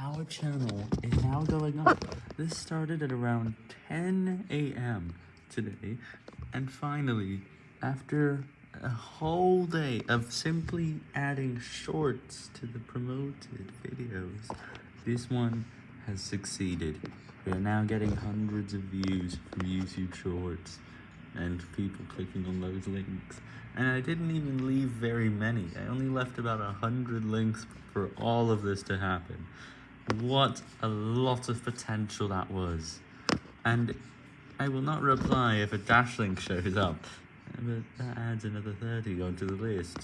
our channel is now going up. This started at around 10 a.m. today, and finally, after a whole day of simply adding shorts to the promoted videos, this one has succeeded. We are now getting hundreds of views from YouTube Shorts and people clicking on those links. And I didn't even leave very many. I only left about a hundred links for all of this to happen. What a lot of potential that was. And I will not reply if a dash link shows up, but that adds another 30 onto the list.